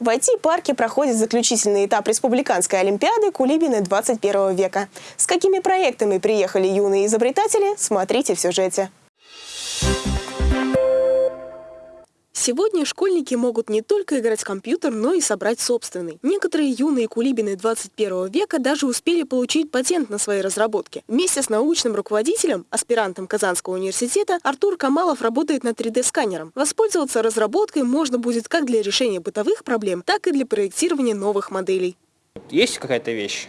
В IT-парке проходит заключительный этап Республиканской Олимпиады Кулибины 21 века. С какими проектами приехали юные изобретатели, смотрите в сюжете. Сегодня школьники могут не только играть в компьютер, но и собрать собственный. Некоторые юные кулибины 21 века даже успели получить патент на свои разработки. Вместе с научным руководителем, аспирантом Казанского университета, Артур Камалов работает над 3D-сканером. Воспользоваться разработкой можно будет как для решения бытовых проблем, так и для проектирования новых моделей. Есть какая-то вещь,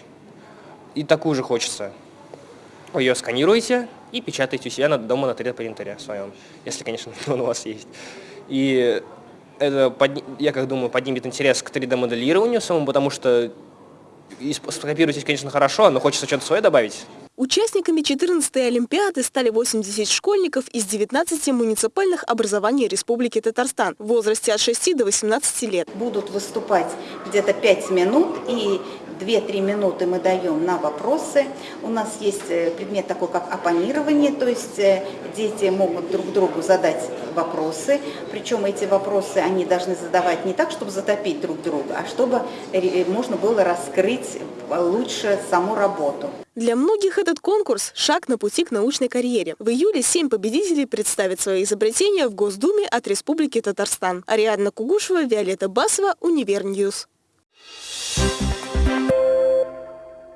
и такую же хочется. Ее сканируете и печатаете у себя дома на 3D-принтере своем, если, конечно, он у вас есть. И это, я как думаю, поднимет интерес к 3D-моделированию самому, потому что скопировать конечно, хорошо, но хочется что-то свое добавить. Участниками 14-й Олимпиады стали 80 школьников из 19 муниципальных образований Республики Татарстан в возрасте от 6 до 18 лет. Будут выступать где-то 5 минут и 2-3 минуты мы даем на вопросы. У нас есть э, предмет такой, как оппонирование, то есть э, дети могут друг другу задать вопросы, причем эти вопросы они должны задавать не так, чтобы затопить друг друга, а чтобы можно было раскрыть лучше саму работу. Для многих этот конкурс – шаг на пути к научной карьере. В июле семь победителей представят свои изобретения в Госдуме от Республики Татарстан. Ариадна Кугушева, Виолетта Басова, Универньюз. Thank you.